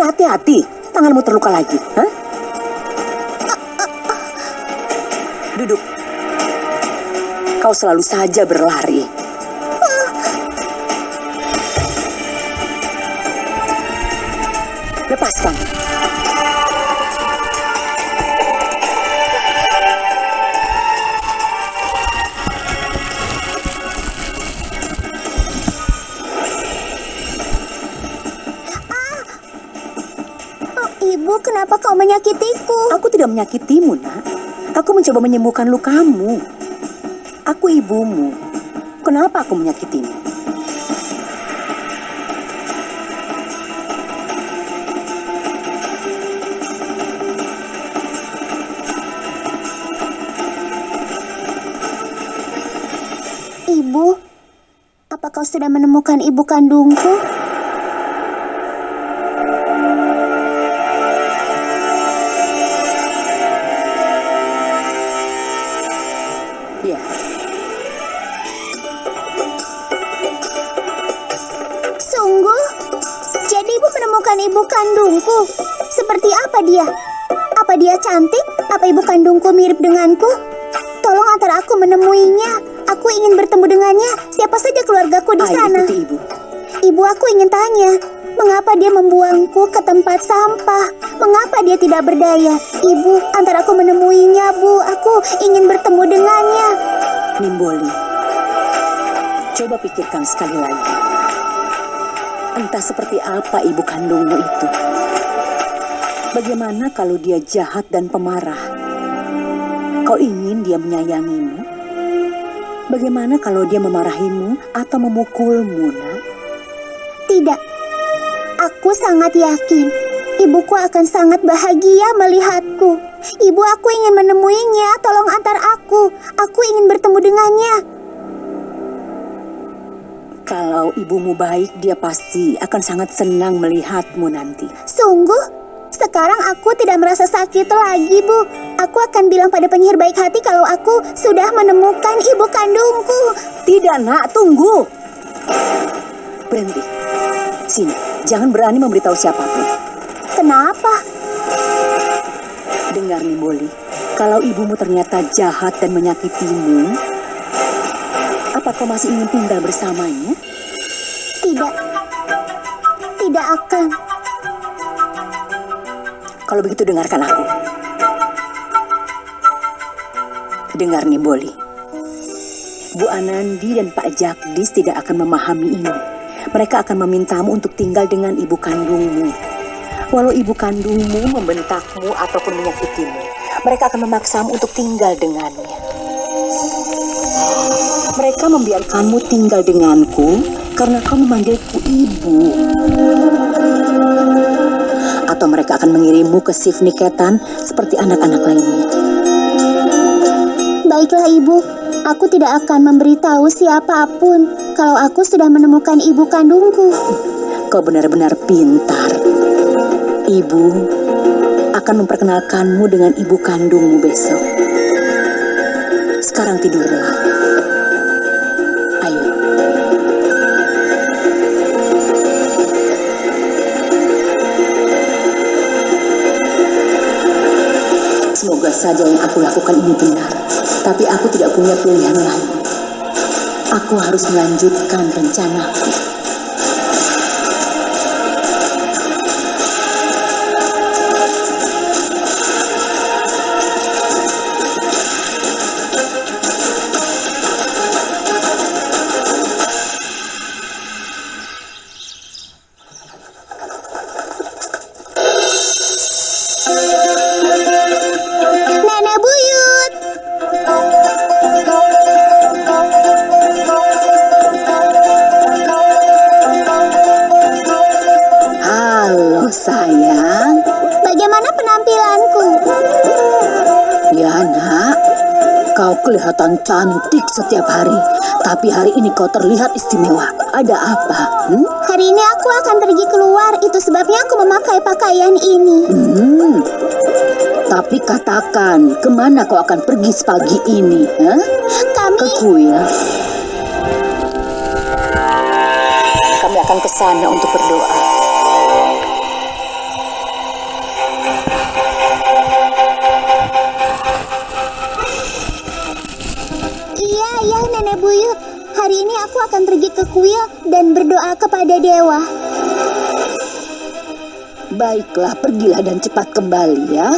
bisa hati-hati? Tanganmu terluka lagi, hah? Duduk. Kau selalu saja berlari. Lepaskan. Menyakitiku? Aku tidak menyakitimu, nak. Aku mencoba menyembuhkan lukamu. Aku ibumu. Kenapa aku menyakitimu? Ibu, apa kau sudah menemukan ibu kandungku? Ibu menemukan ibu kandungku? Seperti apa dia? Apa dia cantik? Apa ibu kandungku mirip denganku? Tolong antar aku menemuinya. Aku ingin bertemu dengannya. Siapa saja keluargaku di ayo sana. ikuti ibu. Ibu aku ingin tanya, mengapa dia membuangku ke tempat sampah? Mengapa dia tidak berdaya? Ibu, antar aku menemuinya, Bu. Aku ingin bertemu dengannya. Nimboli, coba pikirkan sekali lagi. Entah seperti apa ibu kandungmu itu. Bagaimana kalau dia jahat dan pemarah? Kau ingin dia menyayangimu? Bagaimana kalau dia memarahimu atau memukulmu, nak? Tidak. Aku sangat yakin ibuku akan sangat bahagia melihatku. Ibu aku ingin menemuinya, tolong antar aku. Aku ingin bertemu dengannya. Kalau ibumu baik, dia pasti akan sangat senang melihatmu nanti. Sungguh? Sekarang aku tidak merasa sakit lagi, Bu. Aku akan bilang pada penyihir baik hati kalau aku sudah menemukan ibu kandungku. Tidak, nak, tunggu. Berhenti. Sini, jangan berani memberitahu siapa pun. Kenapa? Dengar nih, Boli. Kalau ibumu ternyata jahat dan menyakitimu, apa kau masih ingin tinggal bersamanya? Tidak. Tidak akan. Kalau begitu dengarkan aku. Dengar nih, Boli. Bu Anandi dan Pak Jagdis tidak akan memahami ini. Mereka akan memintamu untuk tinggal dengan ibu kandungmu. Walau ibu kandungmu membentakmu ataupun menyakitimu, mereka akan memaksamu untuk tinggal dengannya. Mereka membiarkanmu tinggal denganku karena kau memanggilku ibu. Atau mereka akan mengirimmu ke Sif Niketan seperti anak-anak lainnya. Baiklah, Ibu. Aku tidak akan memberitahu siapa pun kalau aku sudah menemukan ibu kandungku. Kau benar-benar pintar. Ibu akan memperkenalkanmu dengan ibu kandungmu besok. Sekarang tidurlah. Saja yang aku lakukan ini benar. Tapi aku tidak punya pilihan lain. Aku harus melanjutkan rencanaku. Cantik setiap hari. Tapi hari ini kau terlihat istimewa. Ada apa? Hmm? Hari ini aku akan pergi keluar. Itu sebabnya aku memakai pakaian ini. Hmm. Tapi katakan, ke mana kau akan pergi sepagi ini? Hah? Kami Ke kuil. Kami akan ke sana untuk berdoa. Ke kuil dan berdoa kepada dewa. Baiklah, pergilah dan cepat kembali ya.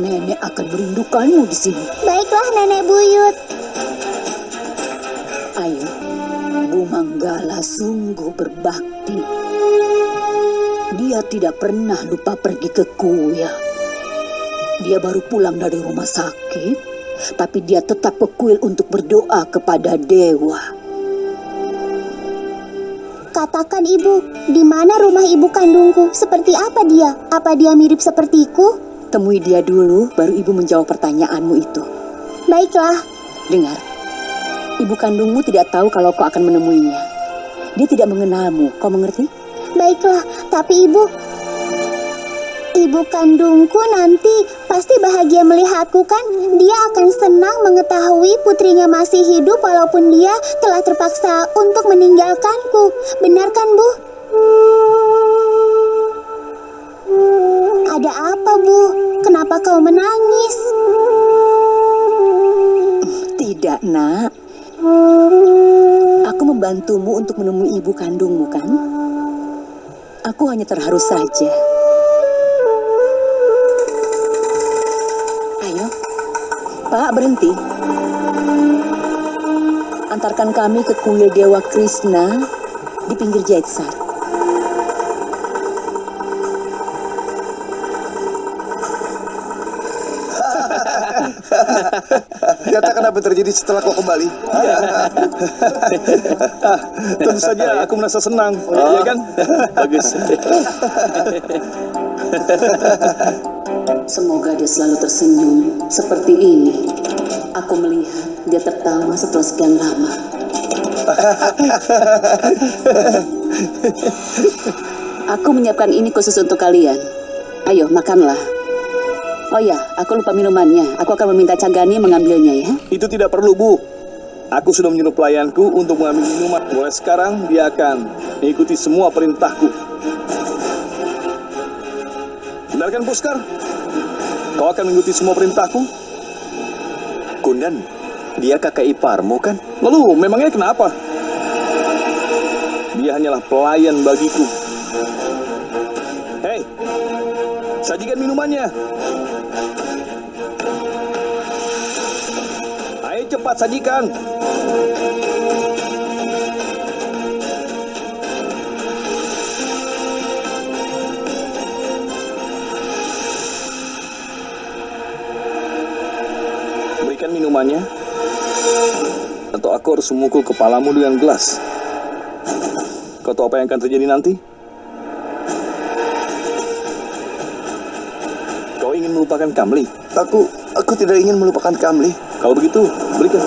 Nenek akan merindukanmu di sini. Baiklah, Nenek Buyut. Ayo, Bu Manggala sungguh berbakti. Dia tidak pernah lupa pergi ke kuil. Dia baru pulang dari rumah sakit, tapi dia tetap ke kuil untuk berdoa kepada dewa. Katakan ibu, di mana rumah ibu kandungku? Seperti apa dia? Apa dia mirip sepertiku? Temui dia dulu, baru ibu menjawab pertanyaanmu itu. Baiklah, Dengar, ibu kandungmu tidak tahu kalau kau akan menemuinya. Dia tidak mengenalmu, kau mengerti? baiklah. Tapi ibu, ibu kandungku nanti pasti bahagia melihatku kan? Dia akan senang mengetahui putrinya masih hidup walaupun dia telah terpaksa untuk meninggalkanku. Benar kan, Bu? Ada apa, Bu? Kenapa kau menangis? Tidak, nak. Aku membantumu untuk menemui ibu kandungmu, kan? Aku hanya terharu saja. Pak, berhenti. Antarkan kami ke kuil Dewa Krishna di pinggir Jaitsar. Katakan apa yang terjadi setelah kau kembali? Tentu saja aku merasa senang, ya kan? Bagus. Semoga dia selalu tersenyum seperti ini. Aku melihat dia tertawa setelah sekian lama. Aku menyiapkan ini khusus untuk kalian. Ayo, makanlah. Oh ya, aku lupa minumannya. Aku akan meminta Cagani mengambilnya ya. Itu tidak perlu, Bu. Aku sudah menyuruh pelayanku untuk mengambil minuman. Mulai sekarang dia akan mengikuti semua perintahku. Benar kan, Puskar? Kau akan mengikuti semua perintahku? Kundan, dia kakak iparmu kan? Lalu, memangnya kenapa? Dia hanyalah pelayan bagiku. Hei, sajikan minumannya. Ayo cepat sajikan. Minumannya. Atau aku harus memukul kepalamu dengan gelas. Kau tahu apa yang akan terjadi nanti? Kau ingin melupakan Kamli? Aku, aku tidak ingin melupakan Kamli. Kalau begitu, berikan.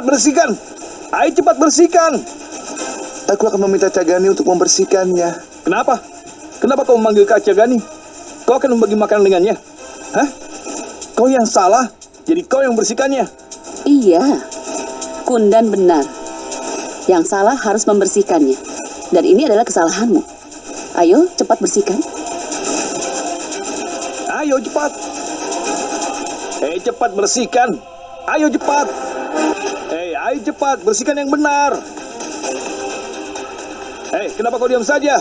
Cepat bersihkan. Ayo cepat bersihkan. Aku akan meminta Cagani untuk membersihkannya. Kenapa? Kenapa kau memanggil Kak Cagani? Kau akan membagi makanan dengannya? Hah? Kau yang salah, jadi kau yang membersihkannya. Iya, Kundan benar. Yang salah harus membersihkannya. Dan ini adalah kesalahanmu. Ayo, cepat bersihkan. Ayo cepat. Hei cepat bersihkan. Ayo cepat. Ayo cepat bersihkan yang benar. Hei, kenapa kau diam saja?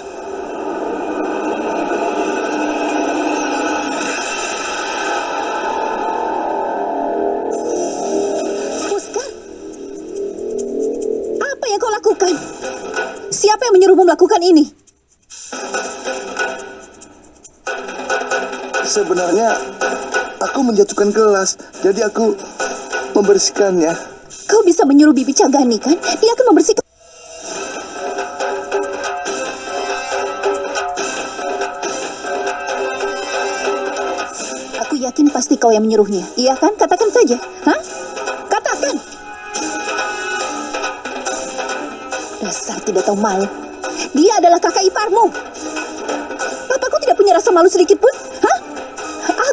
Apa yang kau lakukan? Siapa yang menyuruhmu melakukan ini? Sebenarnya aku menjatuhkan gelas, jadi aku membersihkannya. Kau bisa menyuruh Bibi Cagani kan? Dia akan membersihkan. Aku yakin pasti kau yang menyuruhnya. Iya kan? Katakan saja. Hah? Katakan. Dasar tidak tahu malu. Dia adalah kakak iparmu. Papaku tidak punya rasa malu sedikit pun. Hah?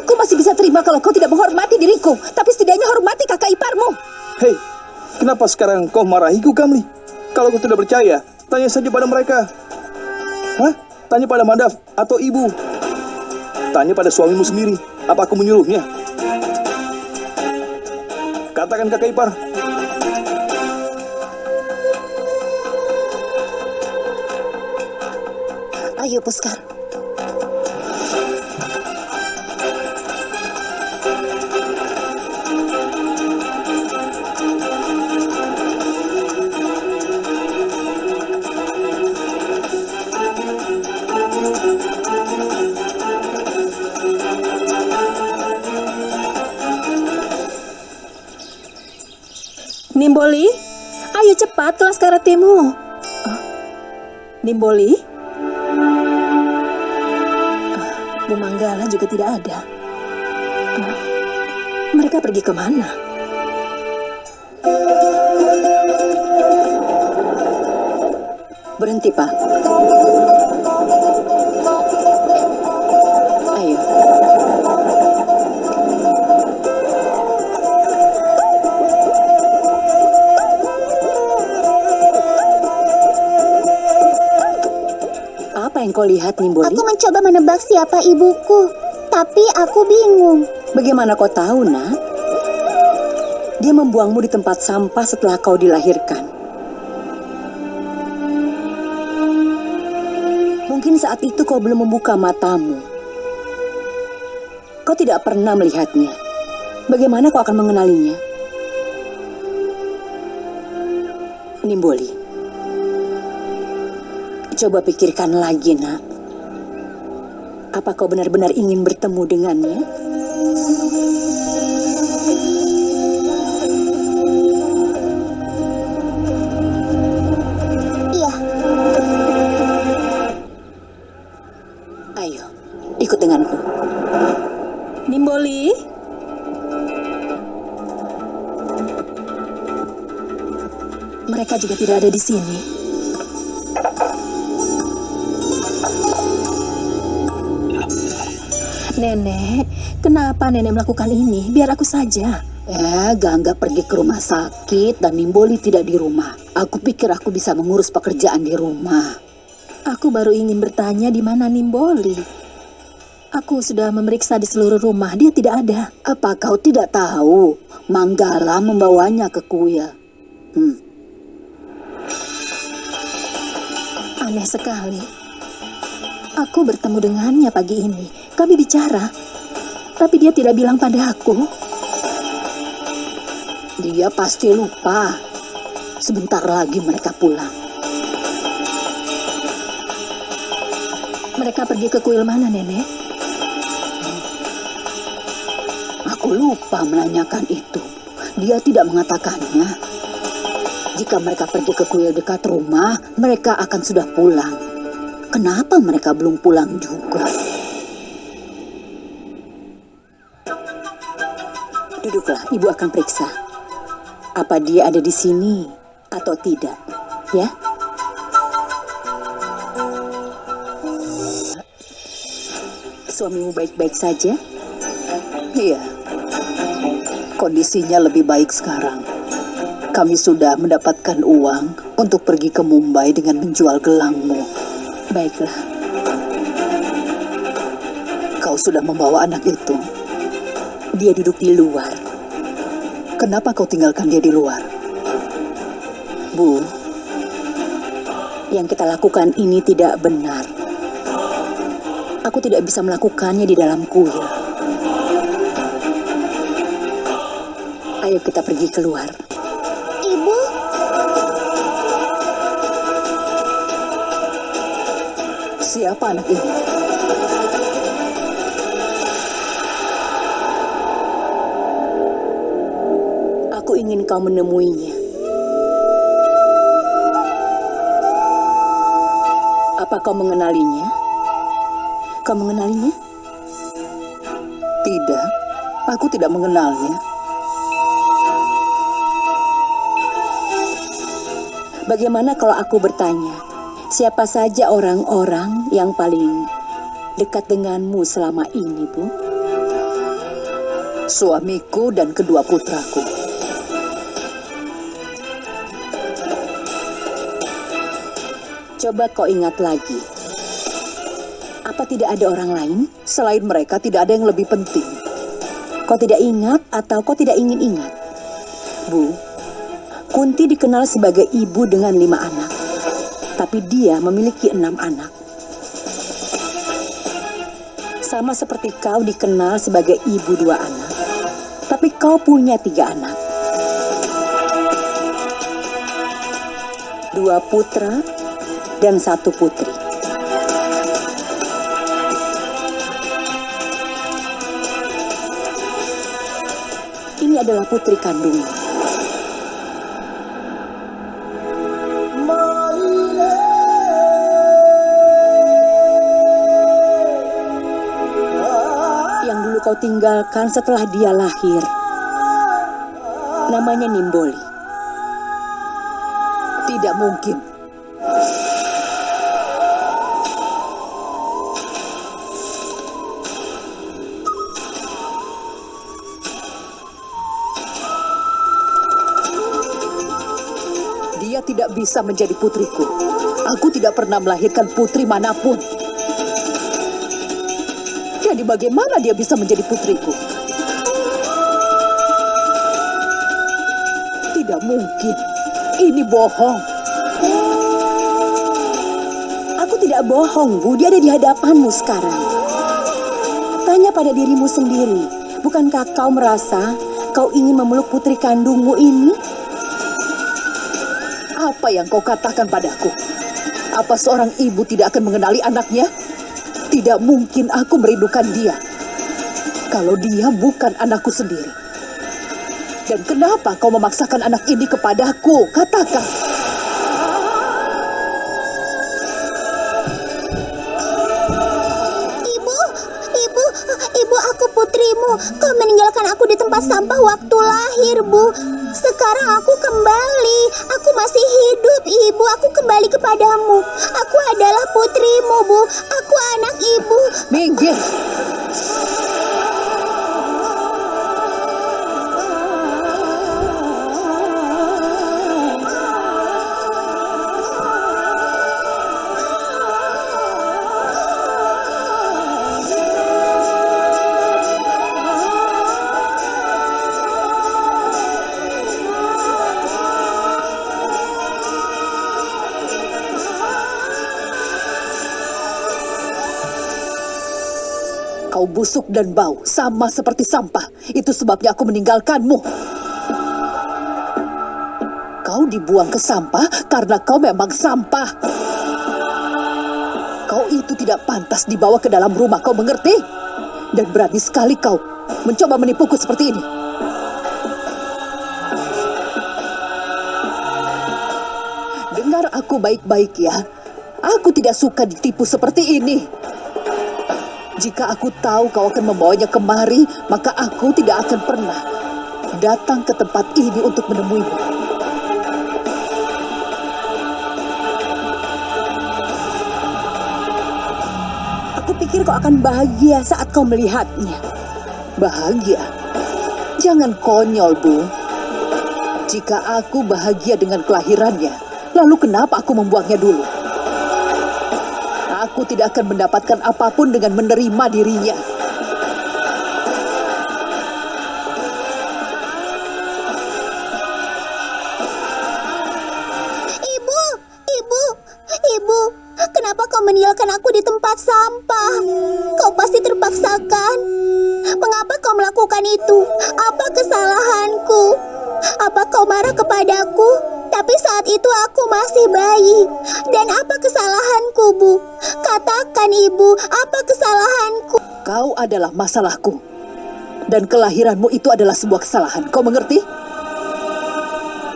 Aku masih bisa terima kalau kau tidak menghormati diriku. Tapi setidaknya hormati kakak iparmu. Hei, kenapa sekarang kau marahiku, Kamli? Kalau kau tidak percaya, tanya saja pada mereka. Hah? Tanya pada Madaf atau ibu. Tanya pada suamimu sendiri. Apa aku menyuruhnya? Katakan kakak ipar. Ayo, Puskar. Kelas karatemu. Oh, Nimboli? Bu Manggala juga tidak ada. Ah, Mereka pergi ke mana? Berhenti, Pak. Apa yang kau lihat, Nimboli? Aku mencoba menebak siapa ibuku, tapi aku bingung. Bagaimana kau tahu, nak? Dia membuangmu di tempat sampah setelah kau dilahirkan. Mungkin saat itu kau belum membuka matamu. Kau tidak pernah melihatnya. Bagaimana kau akan mengenalinya? Nimboli. Coba pikirkan lagi, nak. Apa kau benar-benar ingin bertemu dengannya? Iya, Ayo, ikut denganku. Nimboli. Mereka juga tidak ada di sini. Nenek, kenapa nenek melakukan ini? Biar aku saja. Eh, Gangga pergi ke rumah sakit dan Nimboli tidak di rumah. Aku pikir aku bisa mengurus pekerjaan di rumah. Aku baru ingin bertanya di mana Nimboli. Aku sudah memeriksa di seluruh rumah, dia tidak ada. Apa kau tidak tahu? Manggala membawanya ke kuya. Hmm, Aneh sekali. Aku bertemu dengannya pagi ini. Kami bicara. Tapi dia tidak bilang pada aku. dia pasti lupa. Sebentar lagi mereka pulang. Mereka pergi ke kuil mana, Nenek? Aku lupa menanyakan itu. Dia tidak mengatakannya. Jika mereka pergi ke kuil dekat rumah, mereka akan sudah pulang. Kenapa mereka belum pulang juga? Duduklah, Ibu akan periksa. Apa dia ada di sini atau tidak, ya? Suamimu baik-baik saja? Iya. Kondisinya lebih baik sekarang. Kami sudah mendapatkan uang untuk pergi ke Mumbai dengan menjual gelangmu. Baiklah. Kau sudah membawa anak itu. Dia duduk di luar. Kenapa kau tinggalkan dia di luar? Bu, yang kita lakukan ini tidak benar. Aku tidak bisa melakukannya di dalam kuil. Ayo kita pergi keluar. ibu, Siapa anak ini? Kau menemuinya. Apa kau mengenalinya? Kau mengenalinya? Tidak, aku tidak mengenalnya. Bagaimana kalau aku bertanya, siapa saja orang-orang yang paling dekat denganmu selama ini, Bu? Suamiku dan kedua putraku. Coba kau ingat lagi. Apa tidak ada orang lain? Selain mereka tidak ada yang lebih penting. Kau tidak ingat atau kau tidak ingin ingat? Bu, Kunti dikenal sebagai ibu dengan lima anak. Tapi dia memiliki enam anak. Sama seperti kau dikenal sebagai ibu dua anak. Tapi kau punya tiga anak. Dua putra dan satu putri. Ini adalah putri dulu kau tinggalkan setelah dia lahir. Namanya Nimboli. Tidak mungkin. Bisa menjadi putriku. Aku tidak pernah melahirkan putri mana pun. Jadi bagaimana dia bisa menjadi putriku? Tidak mungkin. Ini bohong. Aku tidak bohong, Bu. Dia ada di hadapanmu sekarang. Tanya pada dirimu sendiri. Bukankah kau merasa kau ingin memeluk putri kandungmu ini? Apa yang kau katakan padaku? Apa seorang ibu tidak akan mengenali anaknya? Tidak mungkin aku merindukan dia. Kalau dia bukan anakku sendiri. Dan kenapa kau memaksakan anak ini kepadaku? Katakan. Ibu, ibu, ibu aku putrimu. Kau meninggalkan aku di tempat sampah waktu lahir, Bu. Sekarang aku kembali. Aku masih hidup, Ibu. Aku kembali kepadamu. Aku adalah putrimu, Bu. Aku anak Ibu. Minggir. Busuk dan bau, sama seperti sampah. Itu sebabnya aku meninggalkanmu. Kau dibuang ke sampah karena kau memang sampah. Kau itu tidak pantas dibawa ke dalam rumah, kau mengerti? Dan berani sekali kau mencoba menipuku seperti ini. Dengar aku baik-baik ya. Aku tidak suka ditipu seperti ini. Jika aku tahu kau akan membawanya kemari, maka aku tidak akan pernah datang ke tempat ini untuk menemuimu. Aku pikir kau akan bahagia saat kau melihatnya. Bahagia? Jangan konyol, Bu. Jika aku bahagia dengan kelahirannya, lalu kenapa aku membuangnya dulu? Tidak akan mendapatkan apa pun dengan menerima dirinya. Ibu, ibu, ibu. Kenapa kau meninggalkan aku di tempat sampah? Kau pasti terpaksakan. Mengapa kau melakukan itu? Apa kesalahanku? Apa kau marah kepadaku? Tapi saat itu aku masih bayi. Dan apa kesalahanku, Bu? Katakan, Ibu, apa kesalahanku? Kau adalah masalahku. Dan kelahiranmu itu adalah sebuah kesalahan. Kau mengerti?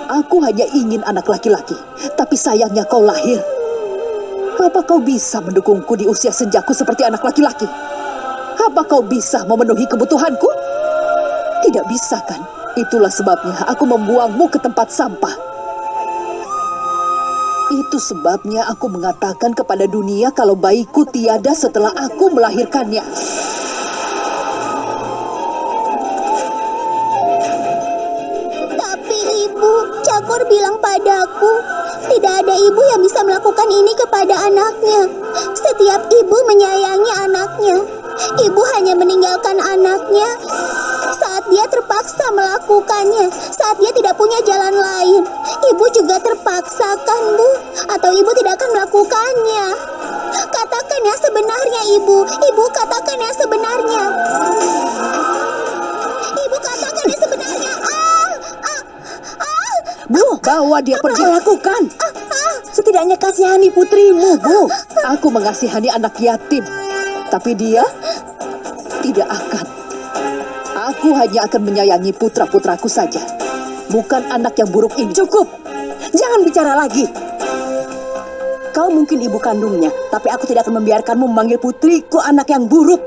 Aku hanya ingin anak laki-laki, tapi sayangnya kau lahir. Apa kau bisa mendukungku di usia senjaku seperti anak laki-laki? Apa kau bisa memenuhi kebutuhanku? Tidak bisa kan? Itulah sebabnya aku membuangmu ke tempat sampah. Itu sebabnya aku mengatakan kepada dunia kalau bayiku tiada setelah aku melahirkannya. Tapi, Ibu, Syakor bilang padaku, tidak ada ibu yang bisa melakukan ini kepada anaknya. Setiap ibu menyayangi anaknya. Ibu hanya meninggalkan anaknya dia terpaksa melakukannya, saat dia tidak punya jalan lain. Ibu juga terpaksa kan, Bu? Atau ibu tidak akan melakukannya? Katakan yang sebenarnya, Ibu. Ibu katakan yang sebenarnya. Ibu katakan yang sebenarnya. Ah, ah, ah. Bu, Bawa dia pergi. lakukan. Setidaknya kasihani putrimu, Bu. Aku mengasihani anak yatim, tapi dia tidak akan. Aku hanya akan menyayangi putra-putraku saja, bukan anak yang buruk ini. Cukup. Jangan bicara lagi. Kau mungkin ibu kandungnya, tapi aku tidak akan membiarkanmu memanggil putriku anak yang buruk.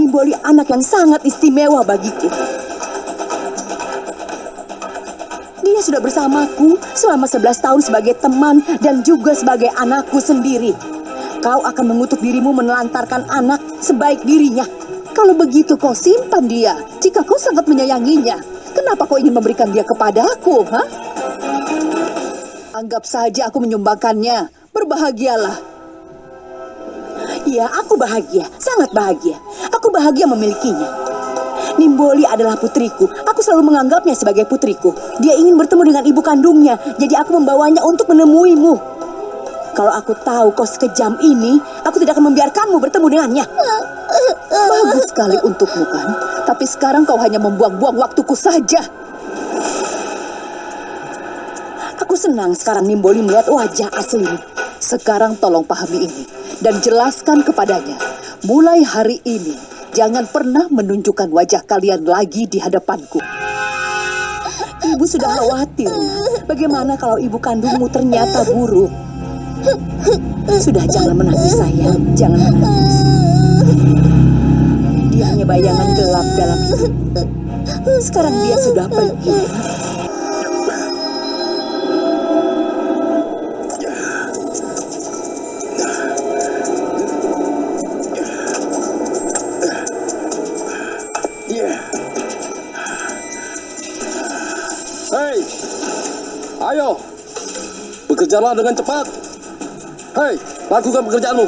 Nimboli anak yang sangat istimewa bagiku. Dia sudah bersamaku selama 11 tahun sebagai teman dan juga sebagai anakku sendiri. Kau akan mengutuk dirimu menelantarkan anak sebaik dirinya. Kalau begitu kau simpan dia. Jika kau sangat menyayanginya, kenapa kau ingin memberikan dia kepadaku, ha? Anggap saja aku menyumbangkannya. Berbahagialah. Iya, aku bahagia, sangat bahagia. Aku bahagia memilikinya. Nimboli adalah putriku. Aku selalu menganggapnya sebagai putriku. Dia ingin bertemu dengan ibu kandungnya, jadi aku membawanya untuk menemuimu. Kalau aku tahu kau sekejam ini, aku tidak akan membiarkanmu bertemu dengannya. Bagus sekali untukmu kan? Tapi sekarang kau hanya membuang-buang waktuku saja. Aku senang sekarang Nimboli melihat wajah aslimu. Sekarang tolong pahami ini dan jelaskan kepadanya. Mulai hari ini, jangan pernah menunjukkan wajah kalian lagi di hadapanku. Ibu sudah khawatir. Bagaimana kalau ibu kandungmu ternyata buruk? Sudah jangan menangis sayang, jangan menangis. Bayangan gelap dalam hidup. Sekarang dia sudah pergi. Hei, ayo, bekerjalah dengan cepat. Hei, lakukan pekerjaanmu.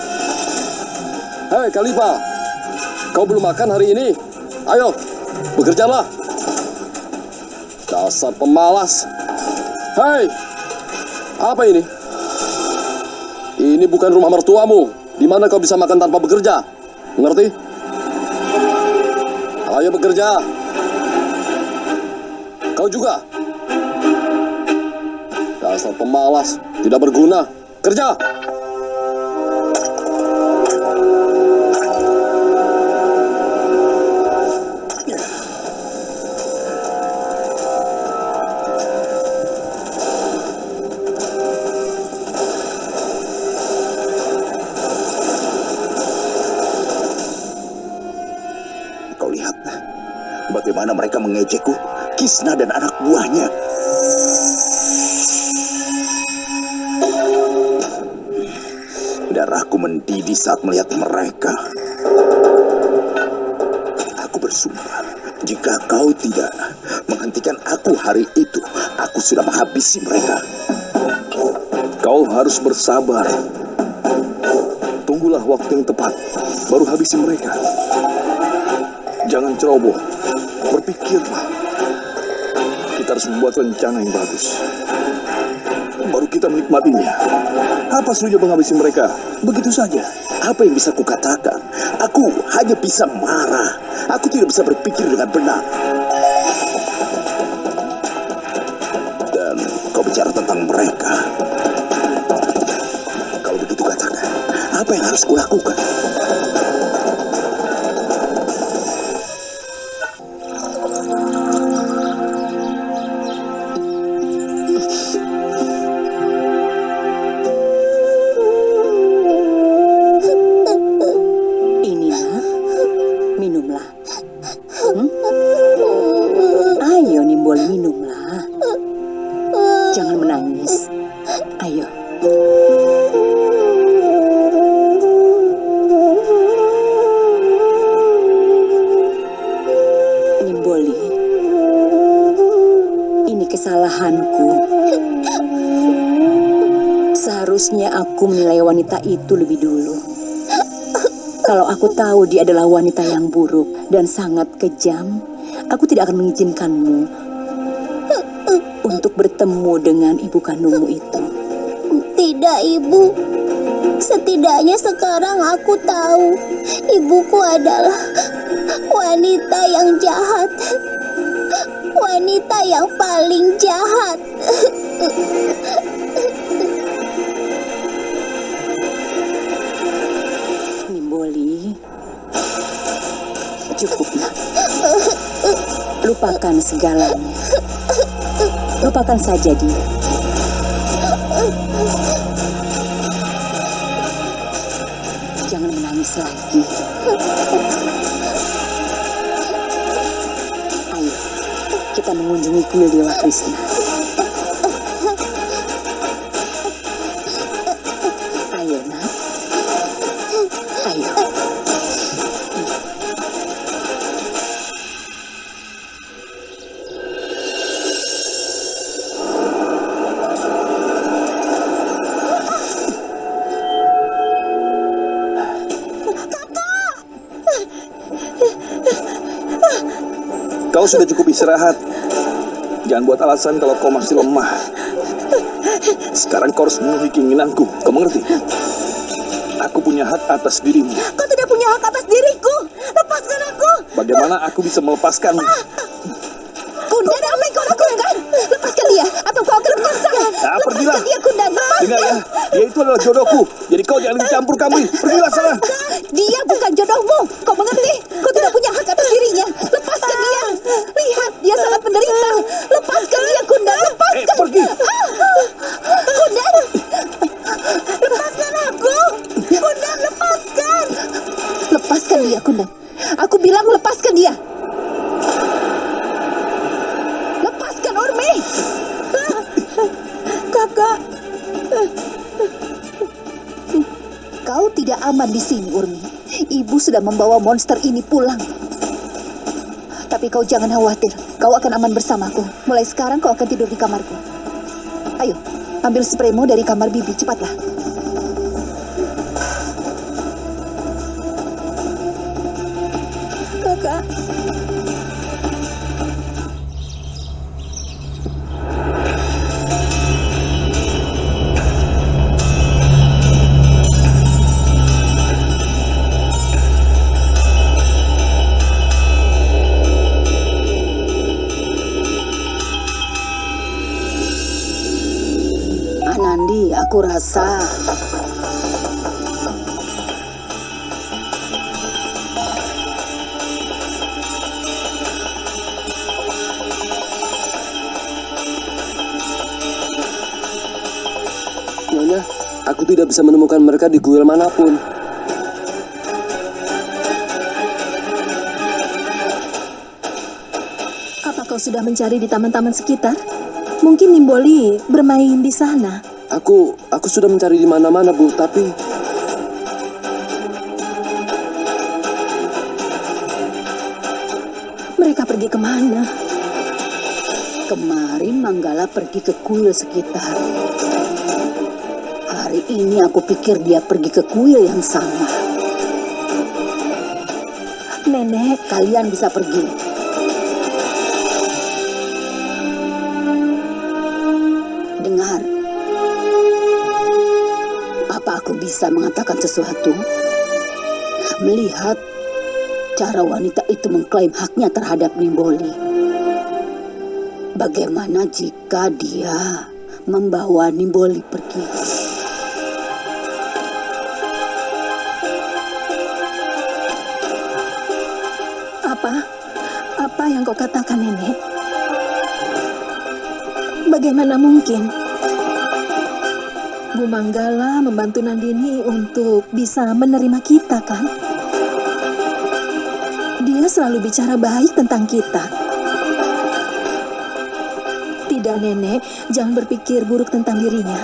Hei, Kalifa, kau belum makan hari ini? Ayo, bekerjalah. Dasar pemalas. Hei, apa ini? Ini bukan rumah mertuamu. Di mana kau bisa makan tanpa bekerja? Mengerti? Ayo bekerja. Kau juga. Dasar pemalas, tidak berguna. Kerja! Mengejekku, Kisna dan anak buahnya. Darahku mendidih saat melihat mereka. Aku bersumpah, jika kau tidak menghentikan aku hari itu, aku sudah menghabisi mereka. Kau harus bersabar. Tunggulah waktu yang tepat, baru habisi mereka. Jangan ceroboh, berpikirlah. Kita harus membuat rencana yang bagus. Baru kita menikmatinya. Apa sulitnya menghabisi mereka? Begitu saja. Apa yang bisa kukatakan? Aku hanya bisa marah. Aku tidak bisa berpikir dengan benar. Dan kau bicara tentang mereka. Kalau begitu katakan, apa yang harus kulakukan? Aku tahu dia adalah wanita yang buruk dan sangat kejam, aku tidak akan mengizinkanmu untuk bertemu dengan ibu kandungmu itu. Tidak, Ibu. Setidaknya sekarang aku tahu ibuku adalah wanita yang jahat. Wanita yang paling jahat. Lupakan segalanya. Lupakan saja dia. Jangan menangis lagi. Ayo, kita mengunjungi kuil Dewa Krishna. Sudah cukup istirahat. Jangan buat alasan kalau kau masih lemah. Sekarang kau harus memenuhi keinginanku. Kau mengerti? Aku punya hak atas dirimu. Kau tidak punya hak atas diriku. Lepaskan aku. Bagaimana aku bisa melepaskanmu? Kundan, apa yang kau lakukan? Lepaskan dia, atau kau akan menyesal. Ah, pergilah. Dia, Kundan. Lepaskan. Dengar ya, dia itu adalah jodohku. Jadi kau jangan dicampur kami. Pergilah sana. Dia bukan jodohmu. Sudah membawa monster ini pulang. Tapi kau jangan khawatir. Kau akan aman bersamaku. Mulai sekarang kau akan tidur di kamarku. Ayo, ambil spraymu dari kamar bibi. Cepatlah. Rasa Nyonya, aku tidak bisa menemukan mereka di kuil mana pun. Apa kau sudah mencari di taman-taman sekitar? Mungkin Nimboli bermain di sana. Aku aku sudah mencari di mana-mana, Bu, tapi Mereka pergi ke mana? kemarin Manggala pergi ke kuil sekitar. Hari ini aku pikir dia pergi ke kuil yang sama. Nenek, Kalian bisa pergi. Bisa mengatakan sesuatu? Melihat cara wanita itu mengklaim haknya terhadap Nimboli. Bagaimana jika dia membawa Nimboli pergi? apa? Apa yang kau katakan, Nenek? Bagaimana mungkin? Bu Manggala membantu Nandini untuk bisa menerima kita, kan? Dia selalu bicara baik tentang kita. Tidak, Nenek. Jangan berpikir buruk tentang dirinya.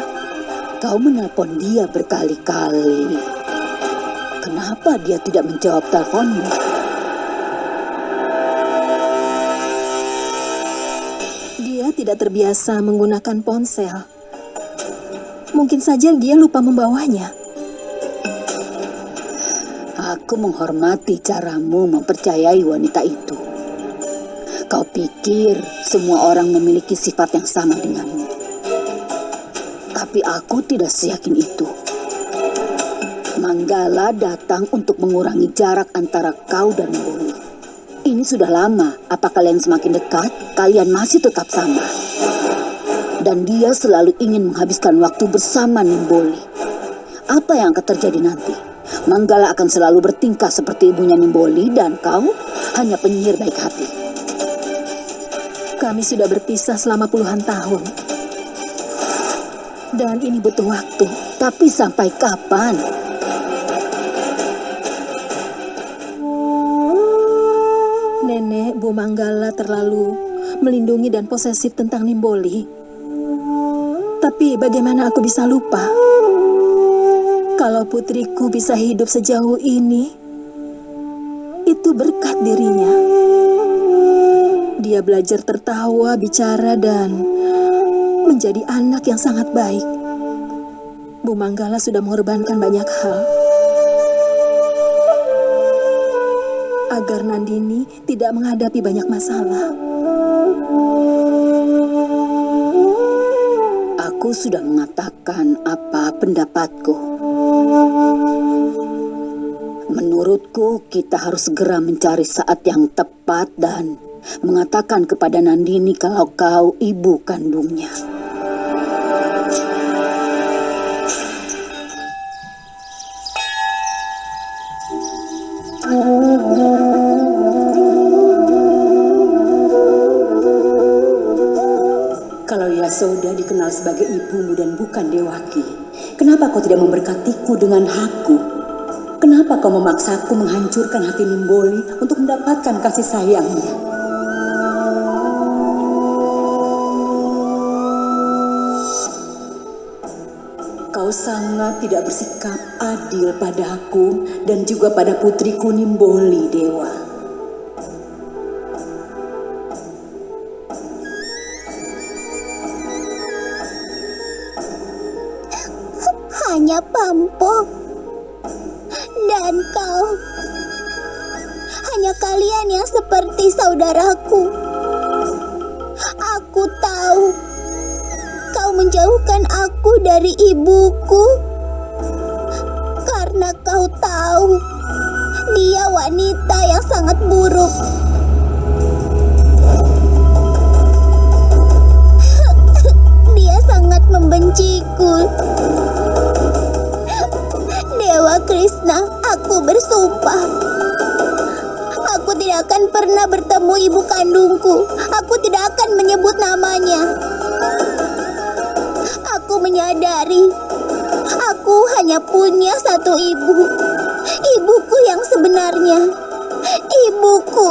Kau menelpon dia berkali-kali. Kenapa dia tidak menjawab teleponmu? Dia tidak terbiasa menggunakan ponsel. Mungkin saja dia lupa membawanya. Aku menghormati caramu mempercayai wanita itu. Kau pikir semua orang memiliki sifat yang sama denganmu. Tapi aku tidak seyakin itu. Manggala datang untuk mengurangi jarak antara kau dan Boli. Ini sudah lama. Apa kalian semakin dekat? Kalian masih tetap sama. Dan dia selalu ingin menghabiskan waktu bersama Nimboli. Apa yang akan terjadi nanti? Manggala akan selalu bertingkah seperti ibunya Nimboli dan kau hanya penyihir baik hati. Kami sudah berpisah selama puluhan tahun. Dan ini butuh waktu. Tapi sampai kapan? Nenek Bu Manggala terlalu melindungi dan posesif tentang Nimboli. Tapi bagaimana aku bisa lupa? Kalau putriku bisa hidup sejauh ini, itu berkat dirinya. Dia belajar tertawa, bicara, dan menjadi anak yang sangat baik. Bu Manggala sudah mengorbankan banyak hal. Agar Nandini tidak menghadapi banyak masalah. Aku sudah mengatakan apa pendapatku. Menurutku, kita harus segera mencari saat yang tepat dan mengatakan kepada Nandini kalau kau ibu kandungnya. Yasoda dikenal sebagai ibumu dan bukan Dewaki, kenapa kau tidak memberkatiku dengan hakku? Kenapa kau memaksaku menghancurkan hati Nimboli untuk mendapatkan kasih sayangnya? Kau sangat tidak bersikap adil padaku dan juga pada putriku Nimboli, Dewa. Kau menjauhkan aku dari ibuku karena kau tahu dia wanita yang sangat buruk. Dia sangat membenciku. Dewa Krishna, aku bersumpah. Aku tidak akan pernah bertemu ibu kandungku. Aku tidak akan menyebut namanya. Menyadari, aku hanya punya satu ibu. Ibuku yang sebenarnya. Ibuku.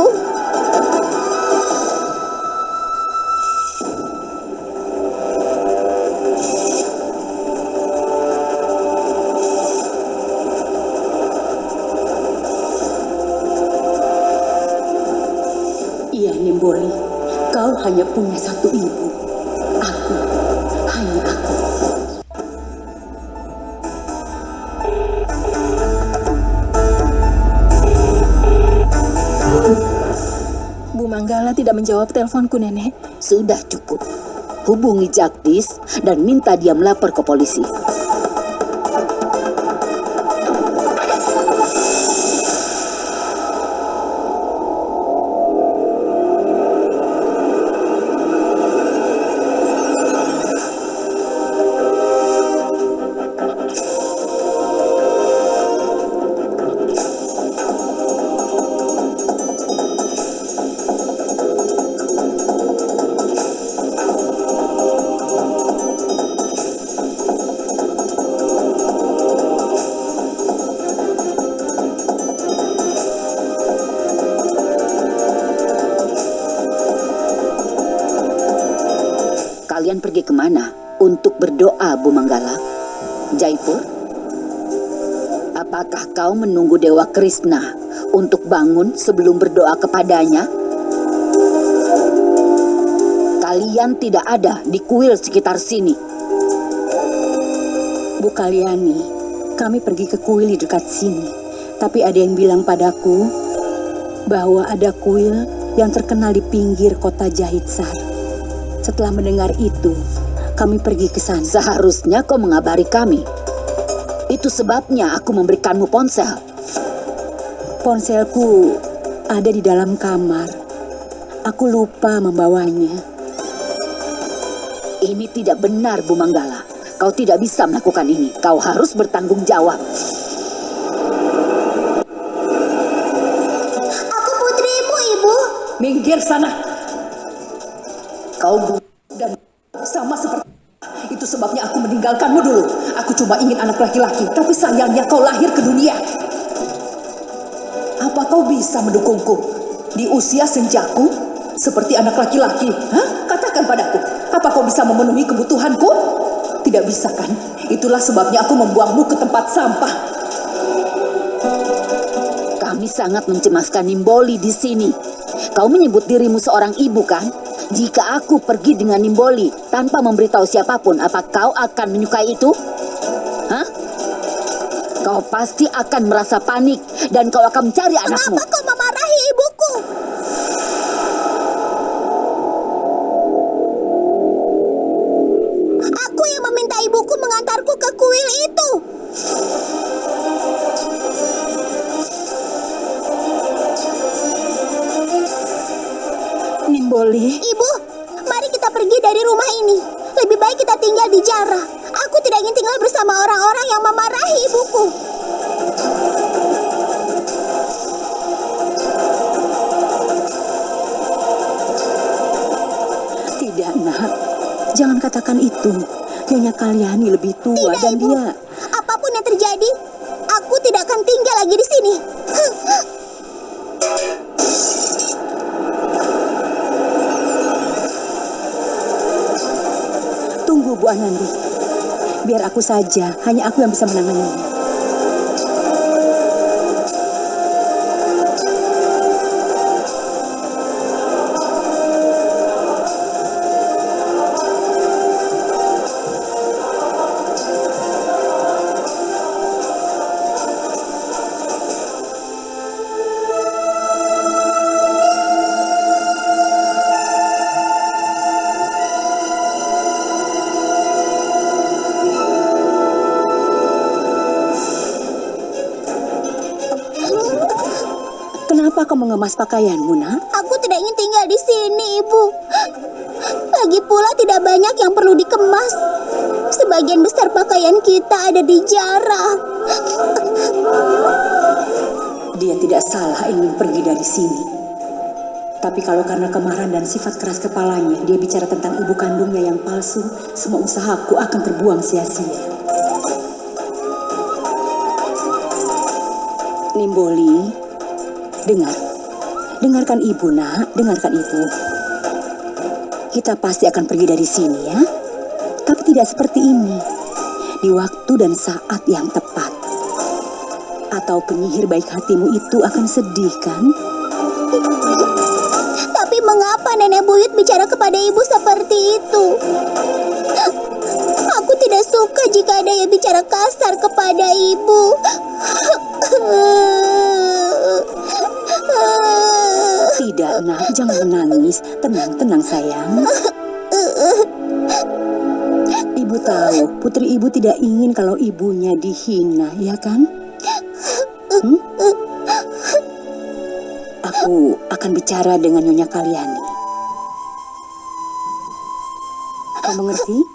Iya, Nimboli. Kau hanya punya satu menjawab teleponku, Nenek. Sudah cukup. Hubungi Jagdis dan minta dia melapor ke polisi. Kau menunggu Dewa Krishna untuk bangun sebelum berdoa kepadanya? Kalian tidak ada di kuil sekitar sini. Bu Kalyani, kami pergi ke kuil di dekat sini. Tapi ada yang bilang padaku bahwa ada kuil yang terkenal di pinggir kota Jahitsar. Setelah mendengar itu, kami pergi ke sana. Seharusnya kau mengabari kami. Itu sebabnya aku memberikanmu ponsel. Ponselku ada di dalam kamar. Aku lupa membawanya. Ini tidak benar, Bu Manggala. Kau tidak bisa melakukan ini. Kau harus bertanggung jawab. Aku putrimu, Ibu. Minggir sana. Kau bu dan sama seperti itu sebabnya aku meninggalkanmu dulu. Aku cuma ingin anak laki-laki, tapi sayangnya kau lahir ke dunia. Apa kau bisa mendukungku di usia senjaku seperti anak laki-laki? Hah? Katakan padaku, apa kau bisa memenuhi kebutuhanku? Tidak bisa kan? Itulah sebabnya aku membuangmu ke tempat sampah. Kami sangat mencemaskan Nimboli di sini. Kau menyebut dirimu seorang ibu kan? Jika aku pergi dengan Nimboli tanpa memberitahu siapa pun, apa kau akan menyukai itu? Kau pasti akan merasa panik dan kau akan mencari anakmu. Kenapa kau Tidak, dan Ibu. dia Apa pun yang terjadi, aku tidak akan tinggal lagi di sini. Tunggu Bu Anandi. Biar aku saja, hanya aku yang bisa menanganinya. Mengemas pakaianmu, nak? Aku tidak ingin tinggal di sini, Ibu. Lagi pula tidak banyak yang perlu dikemas. Sebagian besar pakaian kita ada di Jara. Dia tidak salah ingin pergi dari sini. Tapi kalau karena kemarahan dan sifat keras kepalanya, dia bicara tentang ibu kandungnya yang palsu, semua usahaku akan terbuang sia-sia. Nimboli, dengar. Dengarkan ibu, nak. Dengarkan ibu. Kita pasti akan pergi dari sini, ya. Tapi tidak seperti ini. Di waktu dan saat yang tepat. Atau penyihir baik hatimu itu akan sedih, kan? Tapi mengapa nenek buyut bicara kepada ibu seperti itu? Aku tidak suka jika ada yang bicara kasar kepada ibu. Tidak, nak. Jangan menangis. Tenang, tenang, sayang. Ibu tahu, putri ibu tidak ingin kalau ibunya dihina, ya kan? Hmm? Aku akan bicara dengan Nyonya Kalyani. Kau mengerti?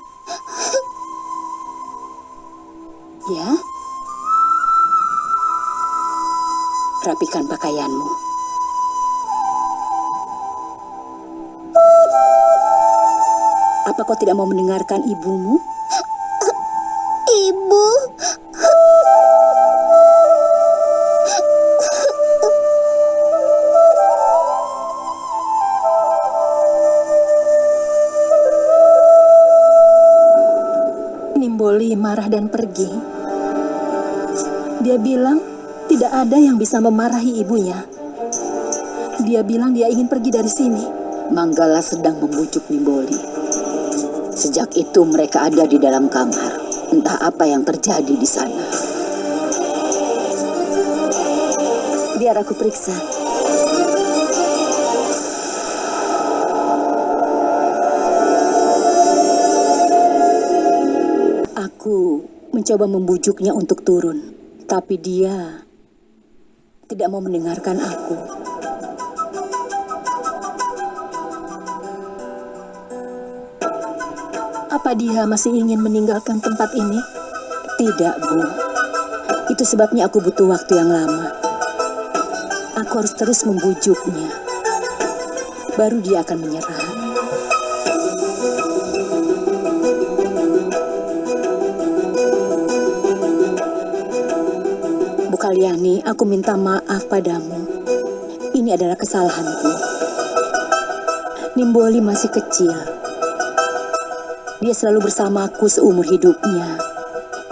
Mendengarkan ibumu? Ibu, Nimboli marah dan pergi. Dia bilang tidak ada yang bisa memarahi ibunya. Dia bilang dia ingin pergi dari sini. Manggala sedang membujuk Nimboli. Sejak itu mereka ada di dalam kamar. Entah apa yang terjadi di sana. Biar aku periksa. Aku mencoba membujuknya untuk turun, tapi dia tidak mau mendengarkan aku. Apa dia masih ingin meninggalkan tempat ini? Tidak, Bu. Itu sebabnya aku butuh waktu yang lama. Aku harus terus membujuknya. Baru dia akan menyerah. Kalyani, aku minta maaf padamu. Ini adalah kesalahanku. Nimboli masih kecil. Dia selalu bersamaku seumur hidupnya.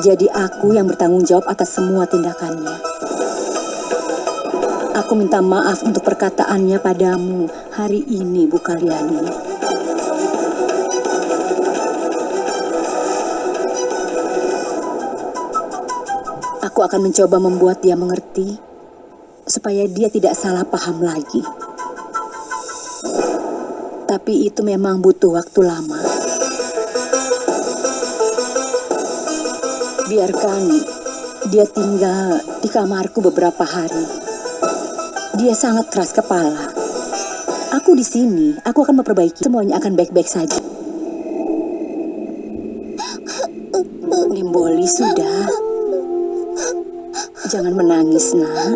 Jadi aku yang bertanggung jawab atas semua tindakannya. Aku minta maaf untuk perkataannya padamu hari ini, Bu Kalyani. Aku akan mencoba membuat dia mengerti supaya dia tidak salah paham lagi. Tapi itu memang butuh waktu lama. Biarkan dia tinggal di kamarku beberapa hari. Dia sangat keras kepala. Aku di sini, aku akan memperbaiki. Semuanya akan baik-baik saja. Nimboli sudah. Jangan menangis, nak.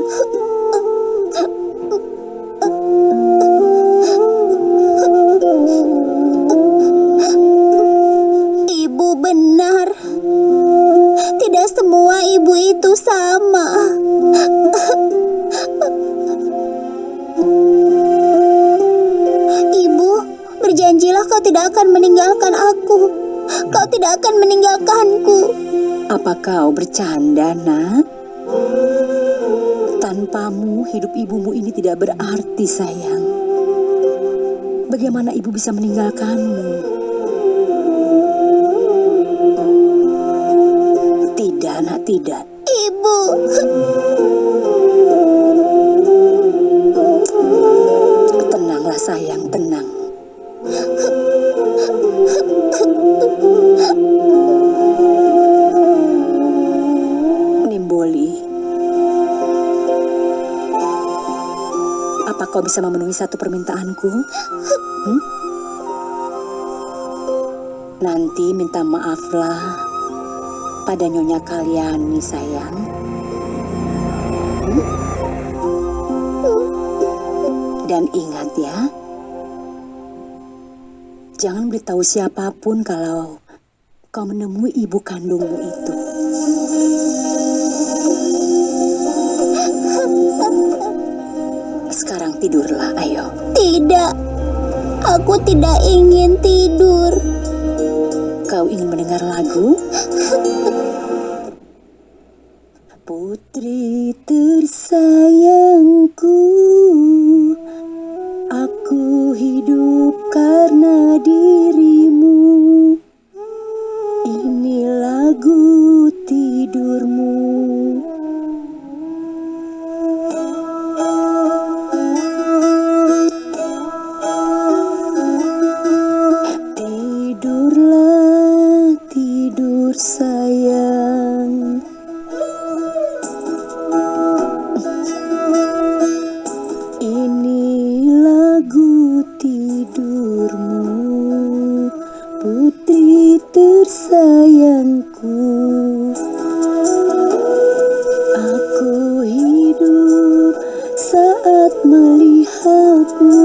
Kau bercanda, nak? Tanpamu, hidup ibumu ini tidak berarti, sayang. Bagaimana ibu bisa meninggalkanmu? Kau bisa memenuhi satu permintaanku? Hmm? Nanti minta maaflah pada nyonya kalian nih sayang. Dan ingat ya, jangan beritahu siapa pun kalau kau menemui ibu kandungmu itu. Tidurlah, ayo. tidak. Aku tidak ingin tidur. Kau ingin mendengar lagu? Putri tersayangku. Aku hidup saat melihatmu,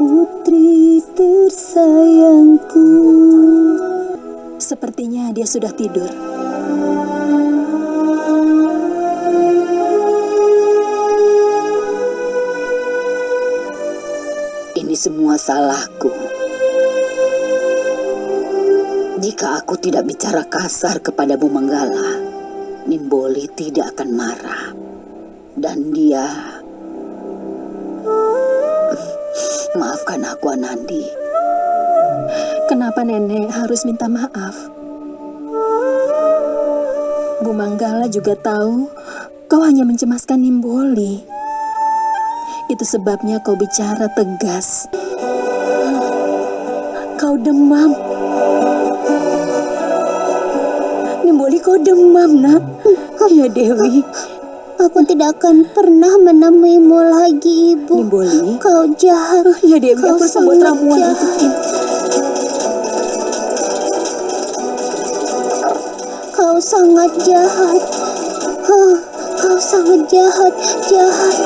putri tersayangku. Sepertinya dia sudah tidur. Ini semua salahku. Jika aku tidak bicara kasar kepada Bu Manggala, Nimboli tidak akan marah. Dan dia... Maafkan aku, Anandi. Kenapa nenek harus minta maaf? Bu Manggala juga tahu kau hanya mencemaskan Nimboli. Itu sebabnya kau bicara tegas. Kau demam. Kau demam, nak. Ya Dewi, Aku tidak akan pernah menemuimu lagi, Ibu. Nimboli. Kau jahat. Ya Dewi, Kau aku sangat ramuan jahat. Kau sangat jahat. Kau sangat jahat, jahat,